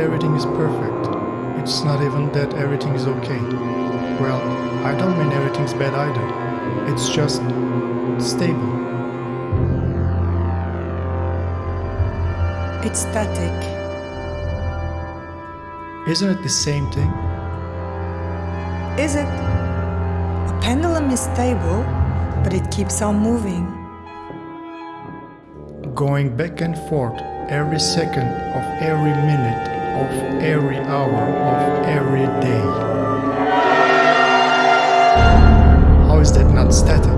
everything is perfect. It's not even that everything is okay. Well, I don't mean everything's bad either. It's just stable. It's static. Isn't it the same thing? Is it? A pendulum is stable, but it keeps on moving. Going back and forth every second of every minute of every hour of every day. How is that not static?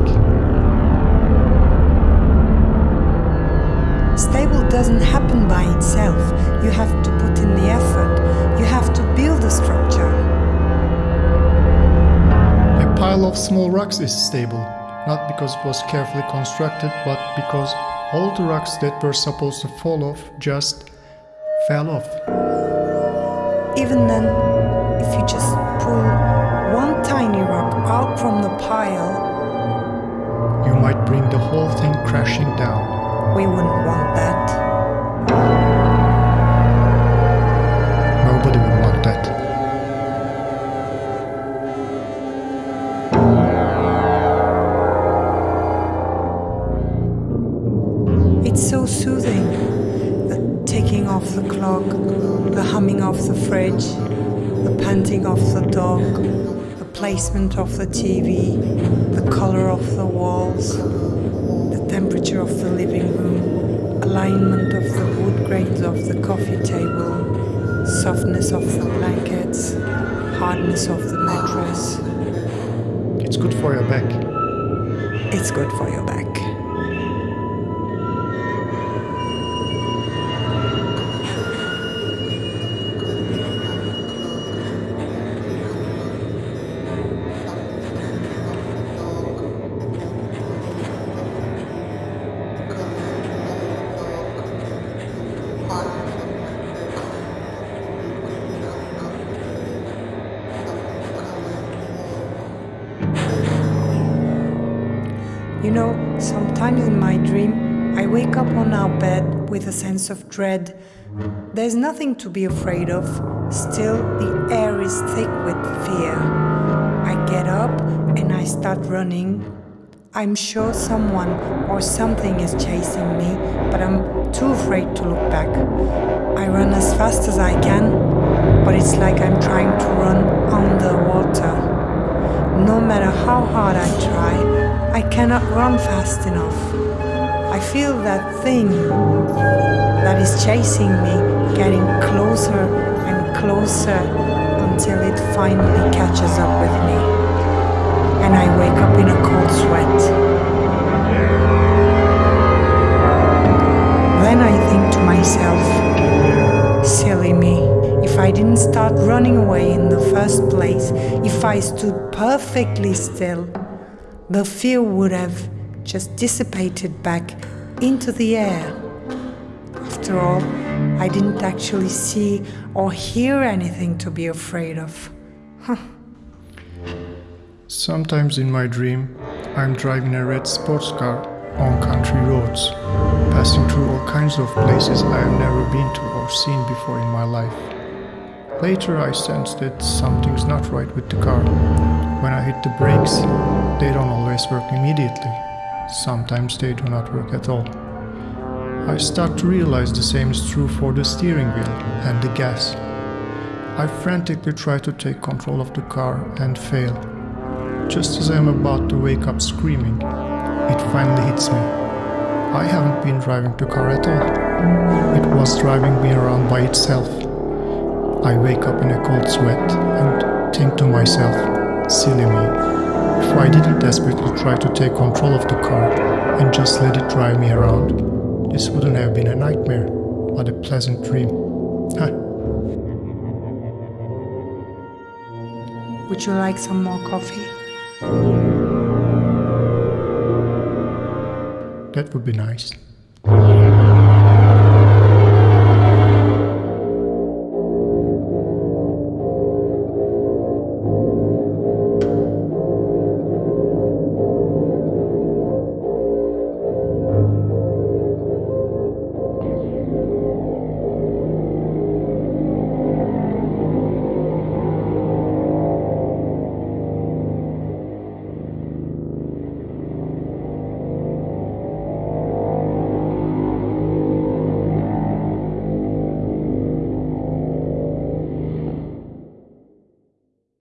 Stable doesn't happen by itself. You have to put in the effort. You have to build a structure. A pile of small rocks is stable, not because it was carefully constructed, but because all the rocks that were supposed to fall off just fell off. Even then, if you just pull one tiny rock out from the pile, You might bring the whole thing crashing down. we wouldn't want that. Of the clock, the humming of the fridge, the panting of the dog, the placement of the TV, the color of the walls, the temperature of the living room, alignment of the wood grains of the coffee table, softness of the blankets, hardness of the mattress. It's good for your back. It's good for your back. You know, sometimes in my dream, I wake up on our bed with a sense of dread. There's nothing to be afraid of, still, the air is thick with fear. I get up and I start running. I'm sure someone or something is chasing me, but I'm too afraid to look back. I run as fast as I can, but it's like I'm trying to run underwater. No matter how hard I try, I cannot run fast enough. I feel that thing that is chasing me getting closer and closer until it finally catches up I didn't start running away in the first place, if I stood perfectly still, the fear would have just dissipated back into the air. After all, I didn't actually see or hear anything to be afraid of. Sometimes in my dream, I'm driving a red sports car on country roads, passing through all kinds of places I have never been to or seen before in my life. Later, I sense that something's not right with the car. When I hit the brakes, they don't always work immediately. Sometimes they do not work at all. I start to realize the same is true for the steering wheel and the gas. I frantically try to take control of the car and fail. Just as I am about to wake up screaming, it finally hits me. I haven't been driving the car at all. It was driving me around by itself. I wake up in a cold sweat and think to myself, silly me. If I didn't desperately try to take control of the car and just let it drive me around, this wouldn't have been a nightmare, but a pleasant dream. Huh. Would you like some more coffee? That would be nice.